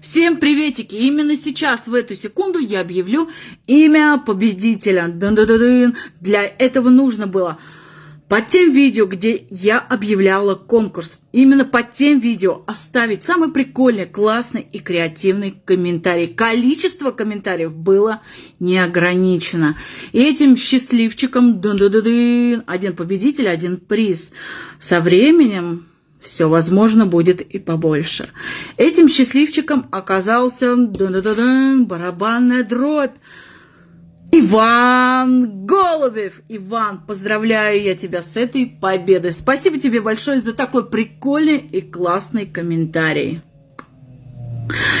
Всем приветики! Именно сейчас, в эту секунду, я объявлю имя победителя. Дун -дун -дун Для этого нужно было под тем видео, где я объявляла конкурс, именно под тем видео оставить самый прикольный, классный и креативный комментарий. Количество комментариев было не ограничено. И этим счастливчиком дун -дун -дун один победитель, один приз. Со временем все, возможно, будет и побольше. Этим счастливчиком оказался дун -дун -дун, барабанная дробь. Иван Голубев! Иван, поздравляю я тебя с этой победой. Спасибо тебе большое за такой прикольный и классный комментарий.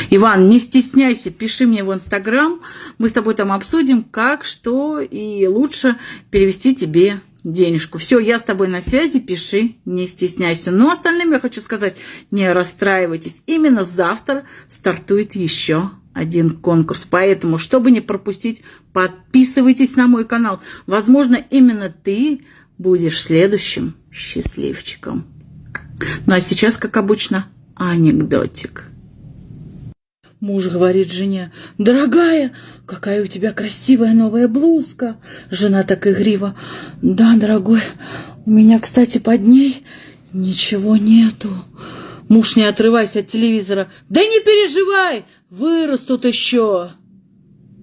Иван, не стесняйся, пиши мне в Инстаграм. Мы с тобой там обсудим, как, что и лучше перевести тебе денежку. Все, я с тобой на связи, пиши, не стесняйся. Но остальным я хочу сказать, не расстраивайтесь. Именно завтра стартует еще один конкурс. Поэтому, чтобы не пропустить, подписывайтесь на мой канал. Возможно, именно ты будешь следующим счастливчиком. Ну а сейчас, как обычно, анекдотик. Муж говорит жене, «Дорогая, какая у тебя красивая новая блузка!» Жена так игриво, «Да, дорогой, у меня, кстати, под ней ничего нету». Муж, не отрываясь от телевизора, «Да не переживай, вырастут еще!»